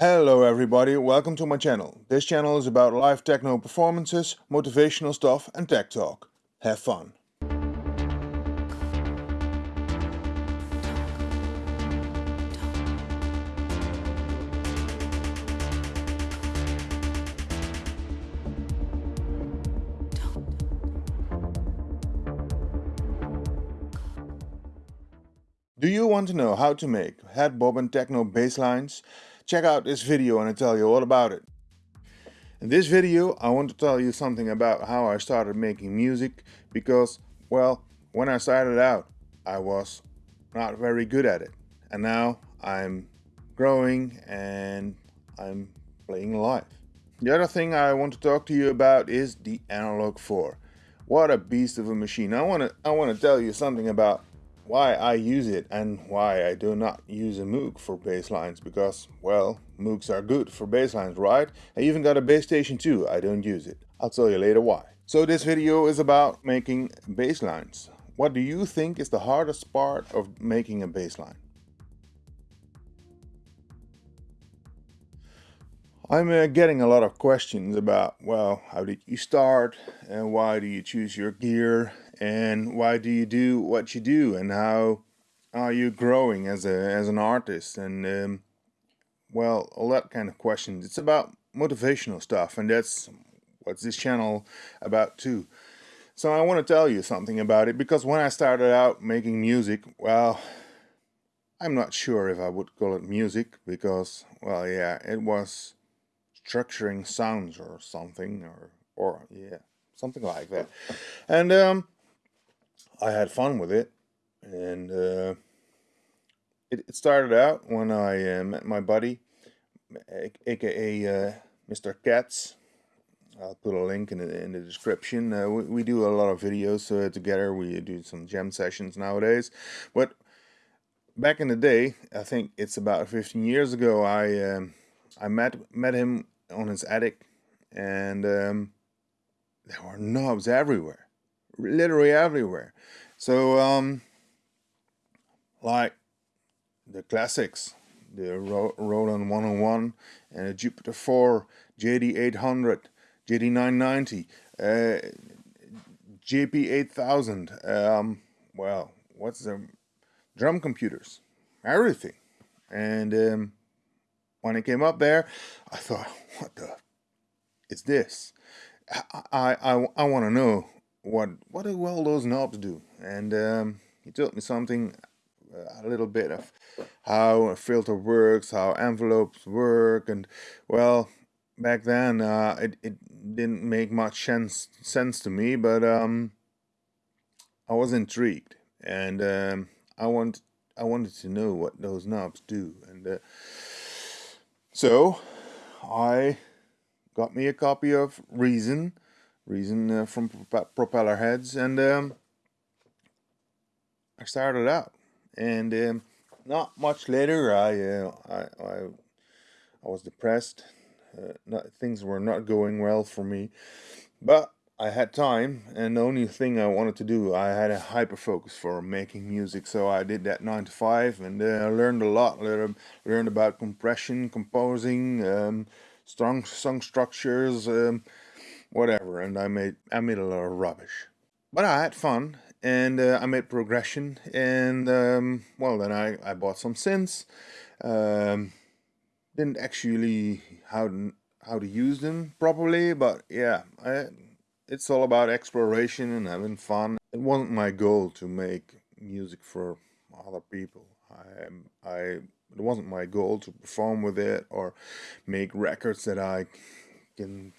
Hello everybody, welcome to my channel. This channel is about live techno performances, motivational stuff and tech talk. Have fun. Do you want to know how to make head bob and techno bass lines? Check out this video and I'll tell you all about it. In this video I want to tell you something about how I started making music because, well, when I started out I was not very good at it and now I'm growing and I'm playing live. The other thing I want to talk to you about is the Analog 4. What a beast of a machine. I want to I want to tell you something about why I use it and why I do not use a Moog for basslines because, well, Moogs are good for basslines, right? I even got a bass station too, I don't use it. I'll tell you later why. So this video is about making basslines. What do you think is the hardest part of making a bass line? I'm uh, getting a lot of questions about, well, how did you start and why do you choose your gear and why do you do what you do and how are you growing as a as an artist? And um, well all that kind of questions. It's about motivational stuff and that's what's this channel about too. So I want to tell you something about it because when I started out making music well I'm not sure if I would call it music because well yeah it was structuring sounds or something or or yeah something like that. And um I had fun with it, and uh, it, it, started out when I uh, met my buddy, aka uh, Mr. Katz. I'll put a link in the, in the description. Uh, we, we, do a lot of videos uh, together. We do some jam sessions nowadays, but back in the day, I think it's about 15 years ago. I um, I met met him on his attic, and um, there were knobs everywhere literally everywhere. So, um, like the classics, the Ro Roland 101 and the Jupiter 4, JD800, JD990, uh, JP8000, um, well, what's the drum computers, everything. And um, when it came up there, I thought, what the is this? I, I, I want to know what what do all those knobs do? And um, he taught me something uh, a little bit of how a filter works how envelopes work and well back then uh, it, it didn't make much sense sense to me but um, I was intrigued. And um, I want I wanted to know what those knobs do. And uh, so I got me a copy of Reason Reason uh, from Propellerheads and um, I started out and um, not much later I, uh, I, I, I was depressed uh, not, things were not going well for me but I had time and the only thing I wanted to do I had a hyper focus for making music so I did that 9 to 5 and uh, I learned a lot learned, learned about compression composing um, strong song structures um, whatever and I made I made a lot of rubbish. But I had fun and uh, I made progression and um, well then I, I bought some synths um, didn't actually how how to use them properly but yeah I, it's all about exploration and having fun. It wasn't my goal to make music for other people. I, I it wasn't my goal to perform with it or make records that I can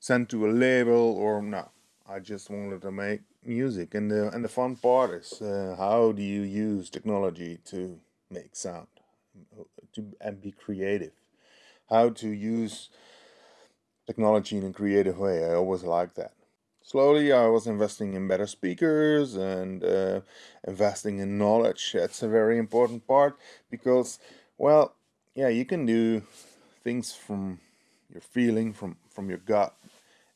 sent to a label or no. I just wanted to make music, and the and the fun part is uh, how do you use technology to make sound, to and be creative. How to use technology in a creative way. I always like that. Slowly, I was investing in better speakers and uh, investing in knowledge. That's a very important part because, well, yeah, you can do things from your feeling, from from your gut,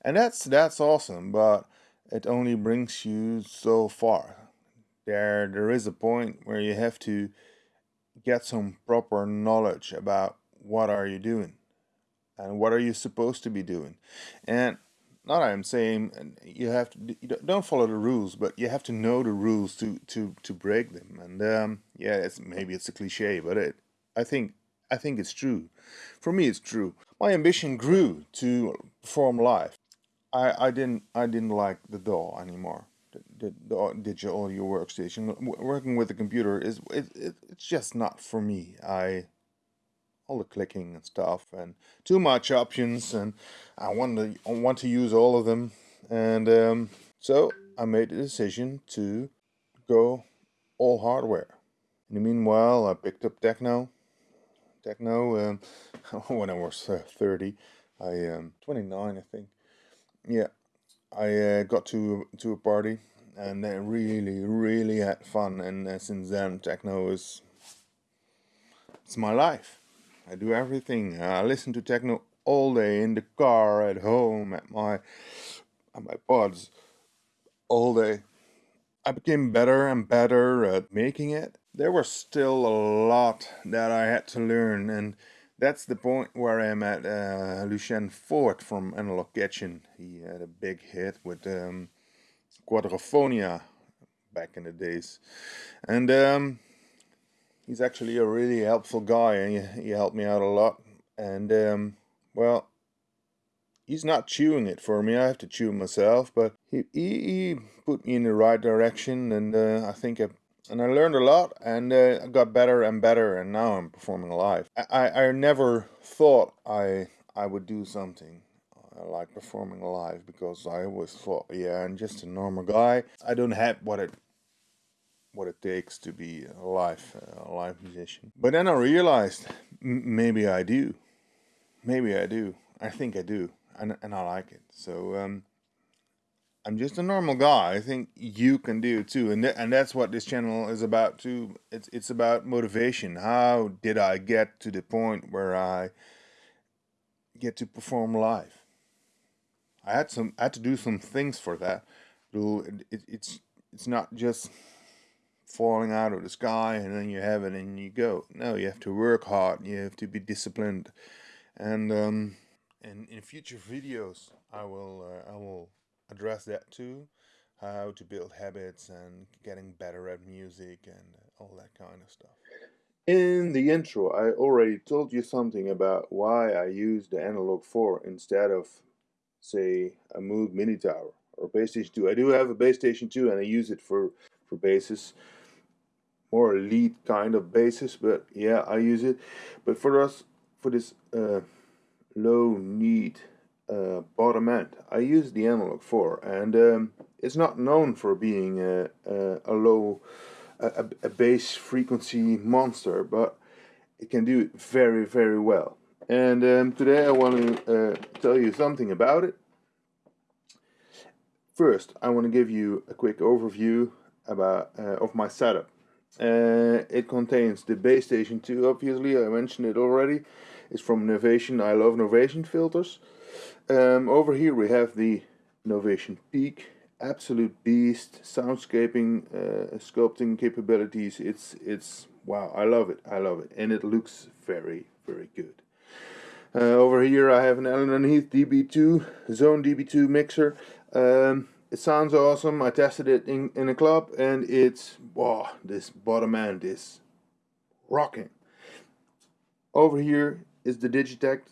and that's that's awesome but it only brings you so far. There there is a point where you have to get some proper knowledge about what are you doing and what are you supposed to be doing. And not I'm saying you have to you don't follow the rules but you have to know the rules to to to break them. And um, yeah it's maybe it's a cliche but it I think I think it's true. For me it's true. My ambition grew to perform live I I didn't I didn't like the DAW anymore. The, the digital audio workstation. Working with the computer is it, it, it's just not for me. I all the clicking and stuff and too much options and I want to want to use all of them. And um, so I made the decision to go all hardware. In the meanwhile I picked up techno. Techno um, when I was uh, 30 I um 29 I think yeah I uh, got to to a party and I really really had fun and uh, since then techno is it's my life I do everything. I listen to techno all day in the car, at home, at my at my pods, all day. I became better and better at making it. There was still a lot that I had to learn, and that's the point where I'm at. Uh, Lucien Foort from Analog Kitchen. He had a big hit with um, Quadrophonia back in the days, and um, he's actually a really helpful guy and he, he helped me out a lot and um, well he's not chewing it for me I have to chew myself but he, he, he put me in the right direction and uh, I think I, and I learned a lot and uh, I got better and better and now I'm performing live I, I never thought I I would do something uh, like performing live because I always thought yeah I'm just a normal guy I don't have what it what it takes to be a live, a live musician. But then I realized maybe I do. Maybe I do. I think I do. And, and I like it. So um, I'm just a normal guy. I think you can do too. And, th and that's what this channel is about too. It's, it's about motivation. How did I get to the point where I get to perform live? I had some I had to do some things for that. It, it's it's not just falling out of the sky and then you have it and you go. No, you have to work hard. You have to be disciplined. And um, and in future videos, I will uh, I will address that too, how to build habits and getting better at music and all that kind of stuff. In the intro, I already told you something about why I use the Analog 4 instead of, say, a Moog Minitaur or Bass Station 2. I do have a Bass Station 2 and I use it for, for basses more lead kind of basis but yeah I use it but for us for this uh, low need uh, bottom end I use the analog 4 and um, it's not known for being a, a, a low a, a, bass frequency monster but it can do it very very well and um, today I want to uh, tell you something about it first I want to give you a quick overview about uh, of my setup uh, it contains the Bass Station 2, obviously, I mentioned it already. It's from Novation, I love Novation filters. Um, over here we have the Novation Peak, absolute beast, soundscaping, uh, sculpting capabilities. It's, it's, wow, I love it, I love it. And it looks very, very good. Uh, over here I have an Allen & Heath DB2, Xone DB2 mixer. Um, it sounds awesome. I tested it in, in a club and it's, wow, this bottom end is rocking. Over here is the Digitakt.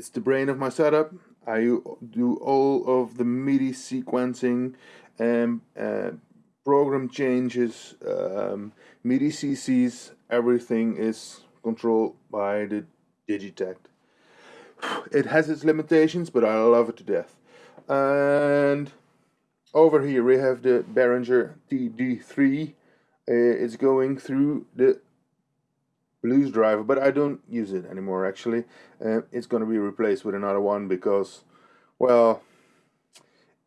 It's the brain of my setup. I do all of the MIDI sequencing and uh, program changes, um, MIDI CCs, everything is controlled by the Digitakt. It has its limitations, but I love it to death. And over here we have the Behringer TD3. Uh, it's going through the blues driver, but I don't use it anymore actually. Uh, it's going to be replaced with another one because, well,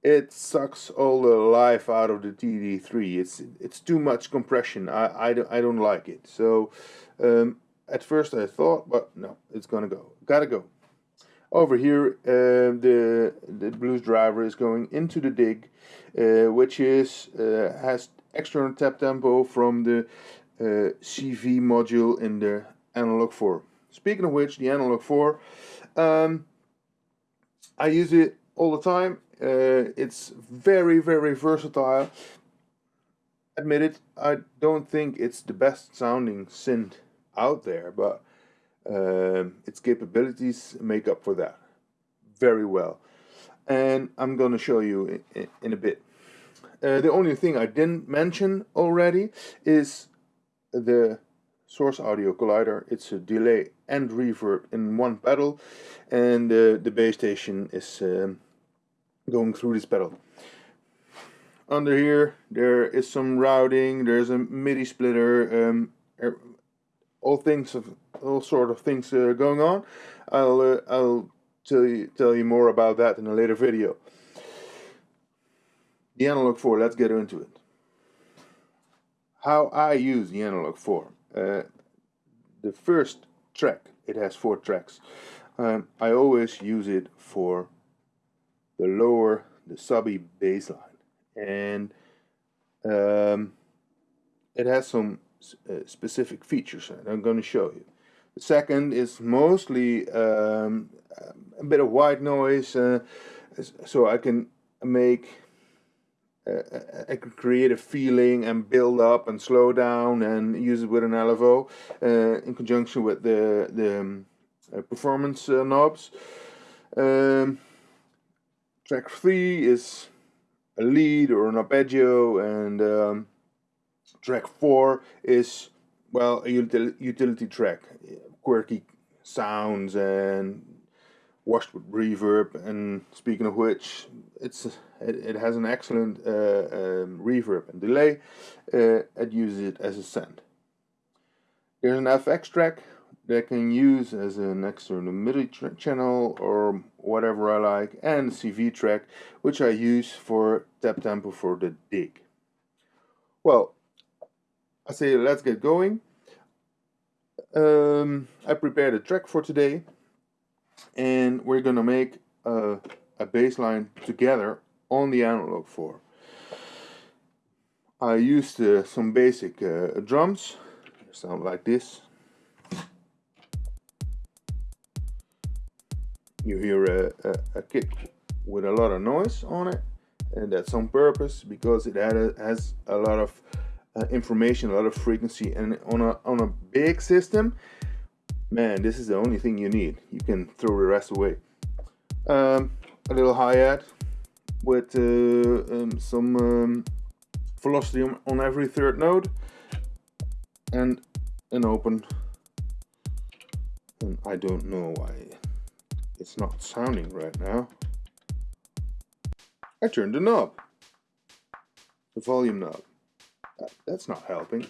it sucks all the life out of the TD3. It's it's too much compression. I, I, don't, I don't like it. So um, at first I thought, but no, it's gonna go. Gotta go. Over here, uh, the the blues driver is going into the dig, uh, which is uh, has external tap tempo from the uh, CV module in the analog 4. speaking of which, the Analog 4, um, I use it all the time. Uh, it's very, very versatile. Admit it, I don't think it's the best sounding synth out there, but um, its capabilities make up for that very well. And I'm going to show you in, in a bit. Uh, the only thing I didn't mention already is the source audio collider. It's a delay and reverb in one pedal and uh, the Bass Station is um, going through this pedal. Under here there is some routing, there's a MIDI splitter, um, er, all things of all sort of things uh, going on. I'll uh, I'll tell you tell you more about that in a later video. The Analog 4, let's get into it. How I use the Analog 4. Uh, the first track, it has four tracks. Um, I always use it for the lower, the subby bass line. And um, it has some uh, specific features and I'm going to show you. The second is mostly um, a bit of white noise uh, so I can make uh, I can create a feeling and build up and slow down and use it with an LFO uh, in conjunction with the, the um, uh, performance uh, knobs. Um, track 3 is a lead or an arpeggio and um, track 4 is well a util utility track quirky sounds and washed with reverb and speaking of which it's it, it has an excellent uh, um, reverb and delay uh, it uses it as a send. There's an FX track that I can use as an external MIDI channel or whatever I like and CV track which I use for tap tempo for the dig. Well I say let's get going. Um, I prepared a track for today and we're gonna make a, a bass line together on the analog 4. I used uh, some basic uh, drums, sound like this. You hear a, a, a, kick with a lot of noise on it and that's on purpose because it a, has a lot of uh, information, a lot of frequency and on a, on a big system man, this is the only thing you need. You can throw the rest away. Um, a little hi-hat with uh, um, some um, velocity on every third note and an open. And I don't know why it's not sounding right now. I turned the knob. The volume knob. That's not helping.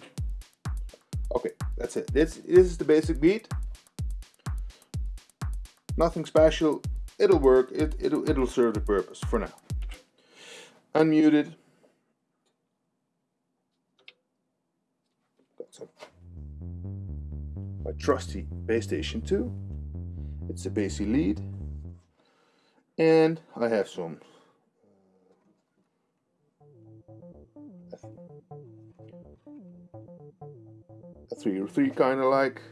Okay that's it. This, this is the basic beat Nothing special. It'll work. It, it'll, it'll serve the purpose for now. Unmuted. Got some. My trusty Bass Station 2. It's a bassy lead. And I have some uh, a 303 kind of like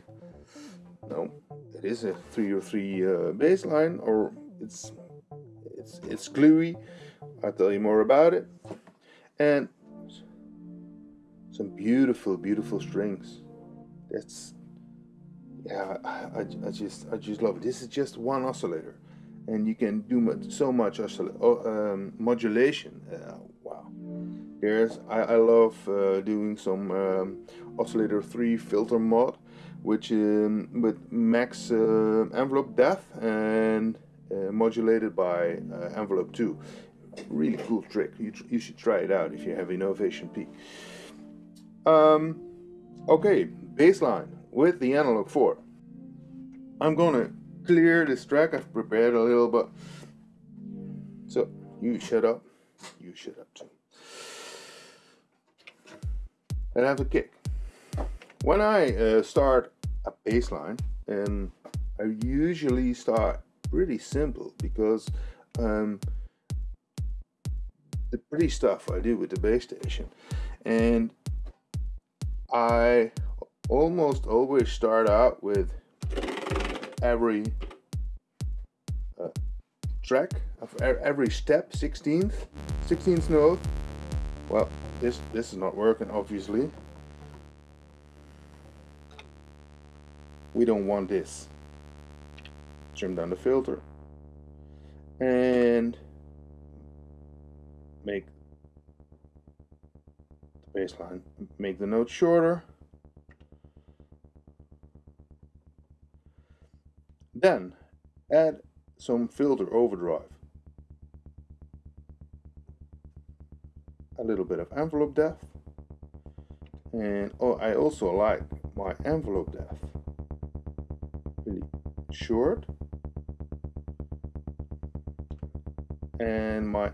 no it is a 303 uh, bass line or it's it's it's gluey. I'll tell you more about it. And some beautiful beautiful strings. That's yeah I, I, just I just love it. This is just one oscillator and you can do much, so much um, modulation. Uh, wow. There's I, I love uh, doing some um, oscillator 3 filter mod which um, with max uh, envelope depth and uh, modulated by uh, envelope 2 really cool trick. You, you should try it out if you have a Novation P um, okay baseline with the analog 4 I'm gonna clear this track. I've prepared a little but so you shut up. You shut up too. And have a kick. When I uh, start a bass line, and I usually start pretty simple because um, the pretty stuff I do with the bass station, and I almost always start out with every uh, track, of every step, 16th, 16th note. Well, this, this is not working, obviously. We don't want this. Trim down the filter. And make the bassline, make the note shorter. Then add some filter overdrive. A little bit of envelope depth. And oh, I also like my envelope depth really short. And my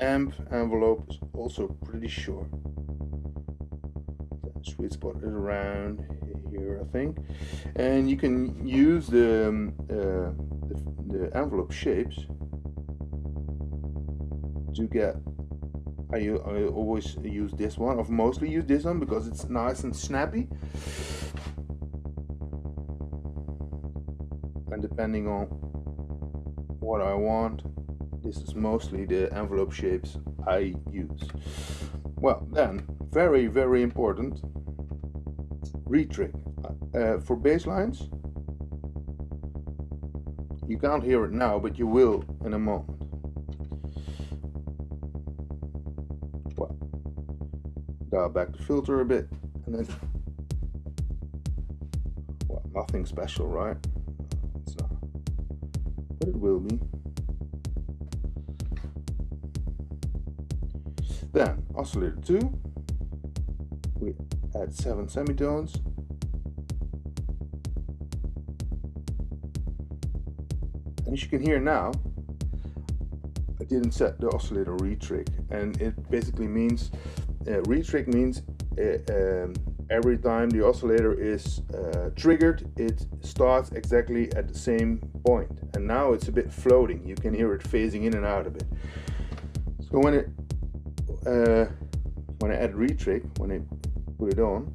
amp envelope is also pretty short. Sweet spot is around here, I think. And you can use the, um, uh, the, the, envelope shapes to get. I, I always use this one. I've mostly used this one because it's nice and snappy. Depending on what I want, this is mostly the envelope shapes I use. Well, then, very, very important, retrig. Uh, for bass lines, you can't hear it now, but you will in a moment. Well, dial back the filter a bit, and then, well, nothing special, right? But it will be. Then oscillator 2, we add 7 semitones. And as you can hear now, I didn't set the oscillator retrig and it basically means, uh, retrig means uh, um, every time the oscillator is uh, triggered it starts exactly at the same point. And now it's a bit floating. You can hear it phasing in and out a bit. So when it uh, when I add retrig, when I put it on,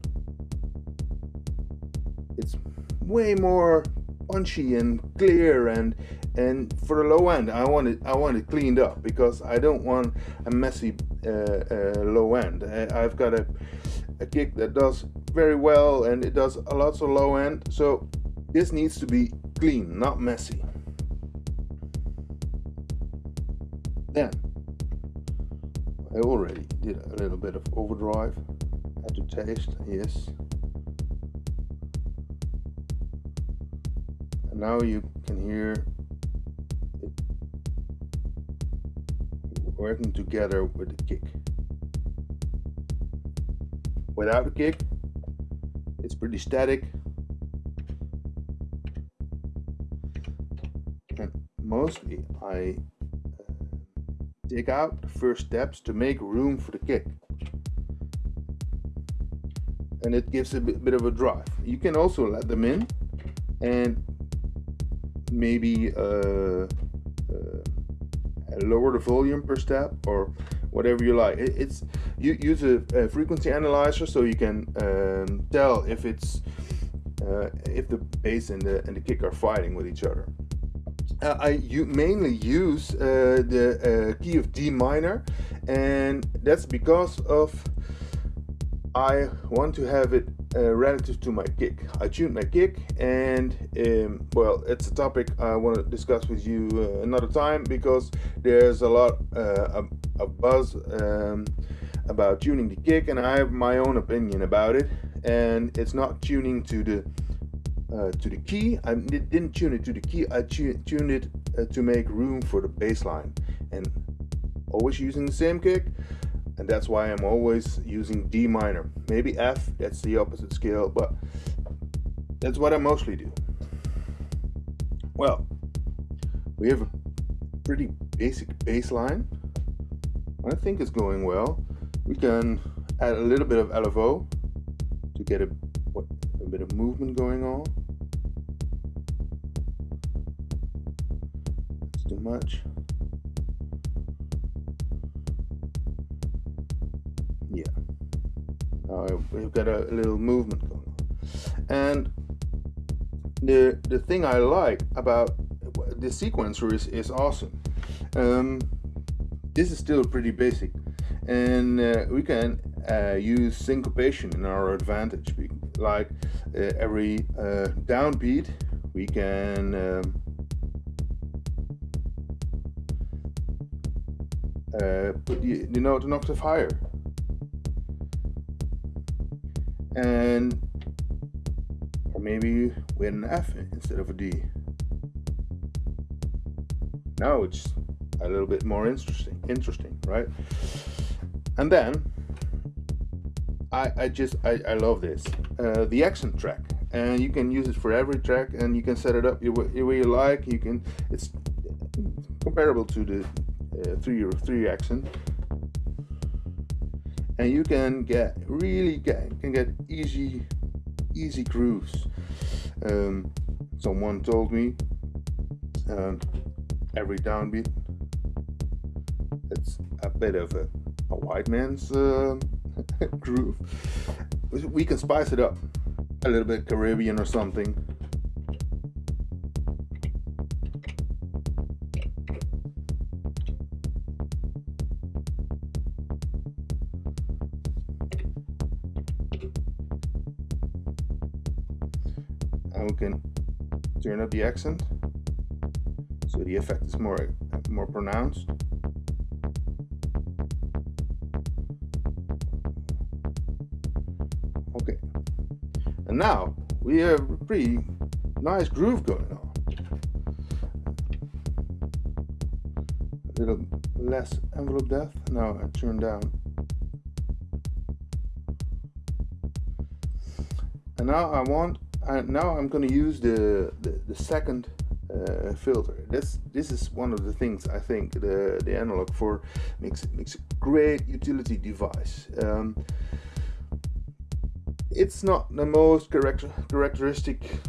it's way more punchy and clear and and for the low end I want it I want it cleaned up because I don't want a messy uh, uh, low end. I, have got a, a kick that does very well and it does a lot of low end so this needs to be clean not messy then I already did a little bit of overdrive. Had to taste, yes. And now you can hear it working together with the kick. Without a kick, it's pretty static. And mostly I Take out the first steps to make room for the kick. And it gives a bit, bit of a drive. You can also let them in and maybe uh, uh, lower the volume per step or whatever you like. It, it's you use a, a, frequency analyzer so you can um, tell if it's uh, if the bass and the and the kick are fighting with each other uh, I mainly use uh, the uh, key of D minor and that's because of I want to have it uh, relative to my kick. I tune my kick and um, well it's a topic I want to discuss with you uh, another time because there's a lot uh, of buzz um, about tuning the kick and I have my own opinion about it and it's not tuning to the uh, to the key. I didn't tune it to the key, I tuned it uh, to make room for the bass line. And always using the same kick, and that's why I'm always using D minor. Maybe F, that's the opposite scale, but that's what I mostly do. Well, we have a pretty basic bass line. I think it's going well. We can add a little bit of LFO to get a, what, a bit of movement going on. too much. Now we've got a little movement going on. And the the thing I like about the sequencer is, is awesome. Um, this is still pretty basic and uh, we can uh, use syncopation in our advantage like uh, every uh, downbeat we can um, uh, put the, the note an octave higher and or maybe with an F instead of a D. Now it's a little bit more interesting interesting right? And then I, I just I, I love this uh, the accent track. And you can use it for every track and you can set it up the way you like. You can it's comparable to the uh, three three accent and you can get really get can get easy easy grooves. Um, someone told me um, every downbeat it's a bit of a, a white man's uh, groove. We can spice it up a little bit Caribbean or something we can turn up the accent. So the effect is more more pronounced. Okay. And now we have a pretty nice groove going on. A little less envelope depth. Now I turn down. And now I want now I'm going to use the, the, the second uh, filter. This this is one of the things I think the the Analog 4 makes makes a great utility device. Um, it's not the most character, characteristic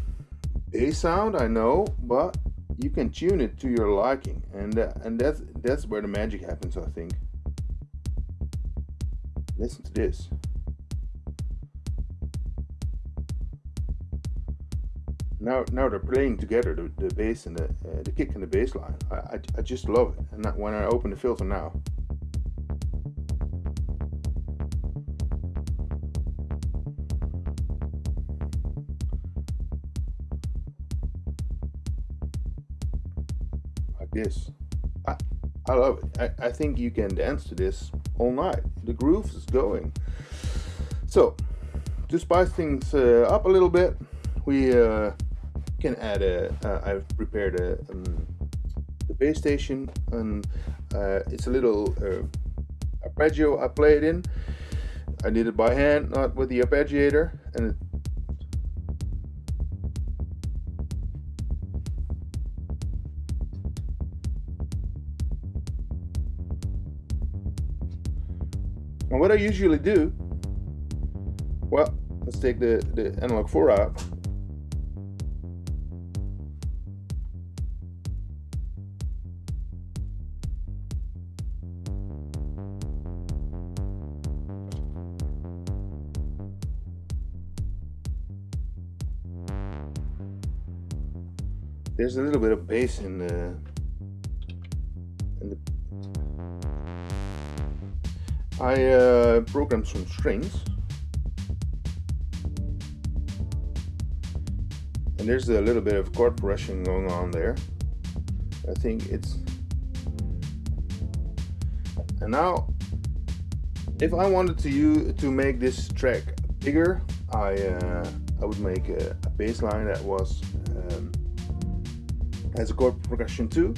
bass sound I know, but you can tune it to your liking, and uh, and that's that's where the magic happens. I think. Listen to this. Now now they're playing together the, the bass and the uh, the kick and the bass line. I, I, I just love it. And that, when I open the filter now. Like this I, I love it. I, I think you can dance to this all night. The groove is going. So to spice things uh, up a little bit we uh, can add a. Uh, I've prepared a um, the bass station and uh, it's a little uh, arpeggio I play it in. I did it by hand, not with the arpeggiator, and it, And what I usually do, well, let's take the, the analog 4 out. There's a little bit of bass in the, in the I uh, programmed some strings. And there's a little bit of chord progression going on there. I think it's and now if I wanted to you to make this track bigger I uh, I would make a, a bass line that was um, has a chord progression too.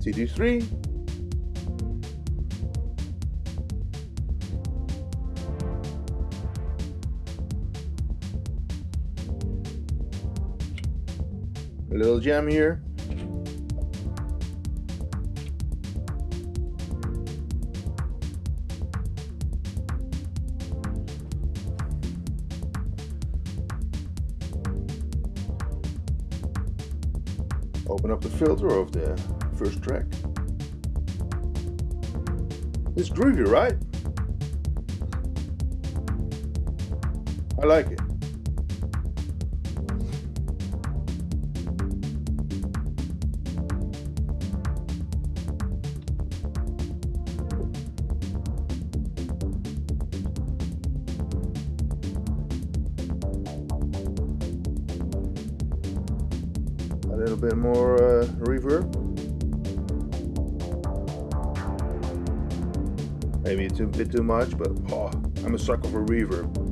TD3 a little jam here open up the filter of the first track. It's groovy, right? I like it. More uh, reverb. Maybe it's a bit too much, but oh, I'm a sucker for reverb.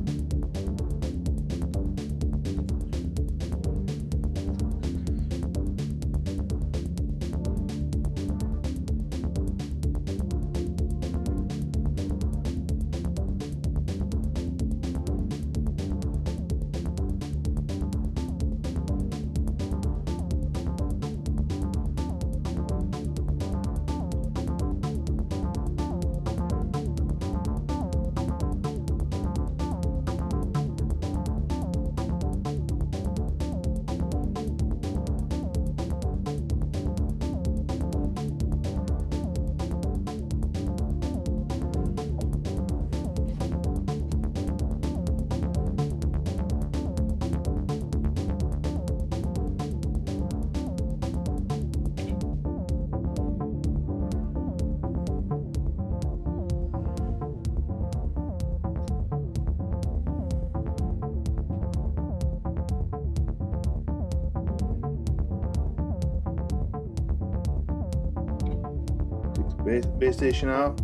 Station out.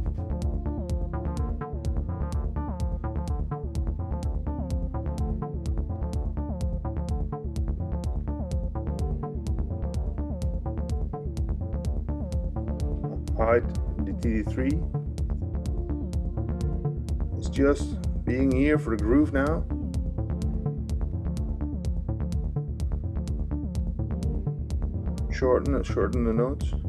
Height the TD3 It's just being here for the groove now. Shorten, shorten the notes.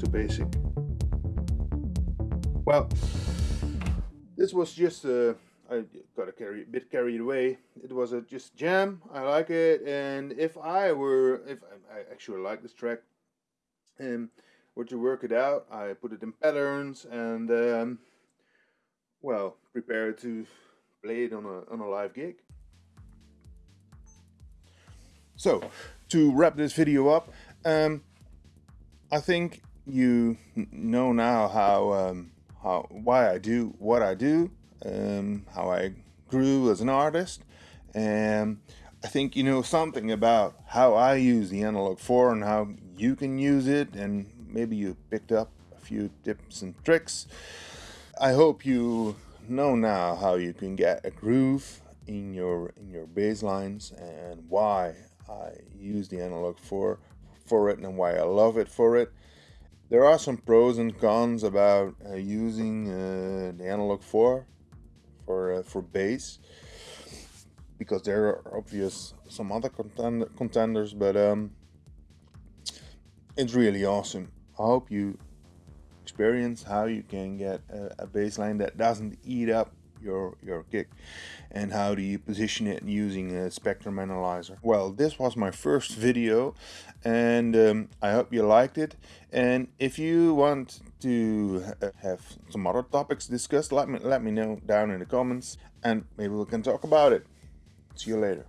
To basic. Well, this was just uh, I got a carry, bit carried away. It was a just jam. I like it, and if I were, if I, actually like this track, and were to work it out, I put it in patterns and um, well, prepare to play it on a on a live gig. So, to wrap this video up, um, I think you know now how um, how why I do what I do, um, how I grew as an artist, and I think you know something about how I use the Analog 4 and how you can use it, and maybe you picked up a few tips and tricks. I hope you know now how you can get a groove in your in your bass lines and why I use the Analog 4 for it and why I love it for it. There are some pros and cons about uh, using uh, the Analog 4 for uh, for bass because there are obvious some other contend contenders, but um, it's really awesome. I hope you experience how you can get a, a bass line that doesn't eat up your your kick and how do you position it using a spectrum analyzer? Well this was my first video and um, I hope you liked it. And if you want to have some other topics discussed let me let me know down in the comments and maybe we can talk about it. See you later